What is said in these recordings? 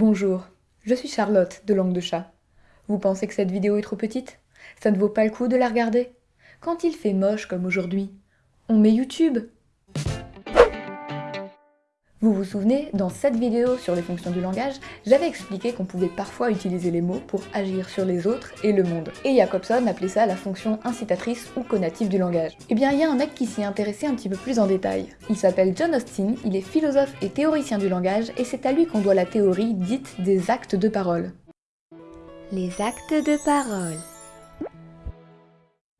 Bonjour, je suis Charlotte de Langue de Chat. Vous pensez que cette vidéo est trop petite? Ça ne vaut pas le coup de la regarder? Quand il fait moche comme aujourd'hui, on met YouTube vous vous souvenez, dans cette vidéo sur les fonctions du langage, j'avais expliqué qu'on pouvait parfois utiliser les mots pour agir sur les autres et le monde. Et Jacobson appelait ça la fonction incitatrice ou conative du langage. Eh bien, il y a un mec qui s'y est intéressé un petit peu plus en détail. Il s'appelle John Austin, il est philosophe et théoricien du langage, et c'est à lui qu'on doit la théorie dite des actes de parole. Les actes de parole.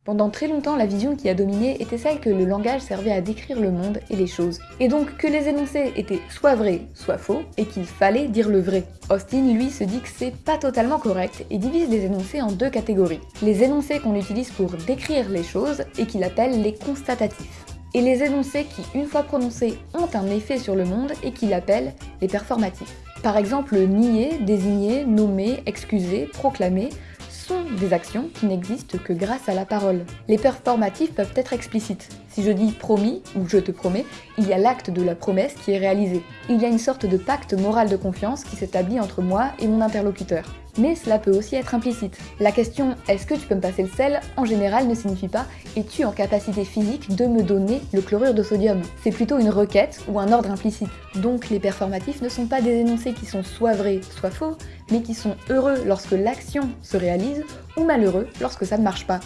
Pendant très longtemps, la vision qui a dominé était celle que le langage servait à décrire le monde et les choses, et donc que les énoncés étaient soit vrais, soit faux, et qu'il fallait dire le vrai. Austin, lui, se dit que c'est pas totalement correct et divise les énoncés en deux catégories. Les énoncés qu'on utilise pour décrire les choses et qu'il appelle les constatatifs et les énoncés qui, une fois prononcés, ont un effet sur le monde et qu'il appelle les performatifs. Par exemple, nier, désigner, nommer, excuser, proclamer sont des actions qui n'existent que grâce à la parole. Les performatifs peuvent être explicites. Si je dis promis ou je te promets, il y a l'acte de la promesse qui est réalisé. Il y a une sorte de pacte moral de confiance qui s'établit entre moi et mon interlocuteur. Mais cela peut aussi être implicite. La question « est-ce que tu peux me passer le sel ?» en général ne signifie pas « es-tu en capacité physique de me donner le chlorure de sodium ?» C'est plutôt une requête ou un ordre implicite. Donc les performatifs ne sont pas des énoncés qui sont soit vrais, soit faux, mais qui sont heureux lorsque l'action se réalise ou malheureux lorsque ça ne marche pas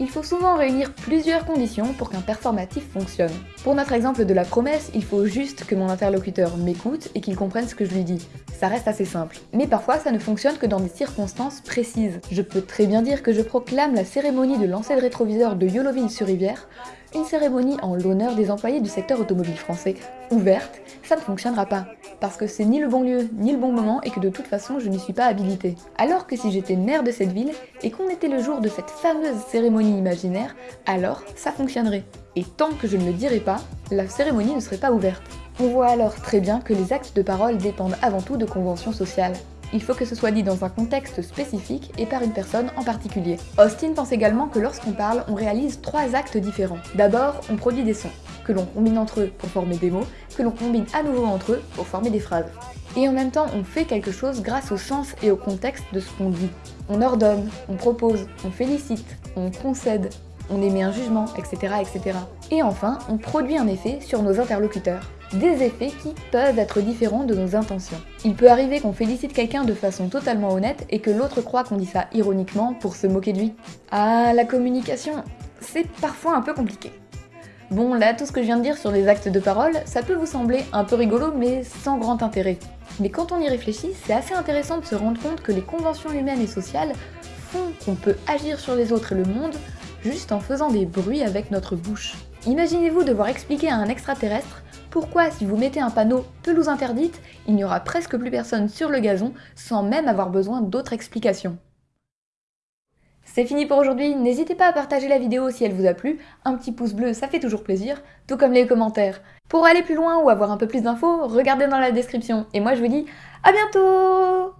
il faut souvent réunir plusieurs conditions pour qu'un performatif fonctionne. Pour notre exemple de la promesse, il faut juste que mon interlocuteur m'écoute et qu'il comprenne ce que je lui dis. Ça reste assez simple. Mais parfois, ça ne fonctionne que dans des circonstances précises. Je peux très bien dire que je proclame la cérémonie de lancer de rétroviseur de Yoloville-sur-Rivière une cérémonie en l'honneur des employés du secteur automobile français, ouverte, ça ne fonctionnera pas, parce que c'est ni le bon lieu, ni le bon moment, et que de toute façon je n'y suis pas habilitée. Alors que si j'étais maire de cette ville, et qu'on était le jour de cette fameuse cérémonie imaginaire, alors ça fonctionnerait. Et tant que je ne le dirais pas, la cérémonie ne serait pas ouverte. On voit alors très bien que les actes de parole dépendent avant tout de conventions sociales il faut que ce soit dit dans un contexte spécifique et par une personne en particulier. Austin pense également que lorsqu'on parle, on réalise trois actes différents. D'abord, on produit des sons, que l'on combine entre eux pour former des mots, que l'on combine à nouveau entre eux pour former des phrases. Et en même temps, on fait quelque chose grâce au sens et au contexte de ce qu'on dit. On ordonne, on propose, on félicite, on concède, on émet un jugement, etc. etc. Et enfin, on produit un effet sur nos interlocuteurs des effets qui peuvent être différents de nos intentions. Il peut arriver qu'on félicite quelqu'un de façon totalement honnête et que l'autre croit qu'on dit ça ironiquement pour se moquer de lui. Ah, la communication, c'est parfois un peu compliqué. Bon, là, tout ce que je viens de dire sur les actes de parole, ça peut vous sembler un peu rigolo, mais sans grand intérêt. Mais quand on y réfléchit, c'est assez intéressant de se rendre compte que les conventions humaines et sociales font qu'on peut agir sur les autres et le monde juste en faisant des bruits avec notre bouche. Imaginez-vous devoir expliquer à un extraterrestre pourquoi si vous mettez un panneau « pelouse interdite », il n'y aura presque plus personne sur le gazon sans même avoir besoin d'autres explications. C'est fini pour aujourd'hui, n'hésitez pas à partager la vidéo si elle vous a plu, un petit pouce bleu ça fait toujours plaisir, tout comme les commentaires. Pour aller plus loin ou avoir un peu plus d'infos, regardez dans la description, et moi je vous dis à bientôt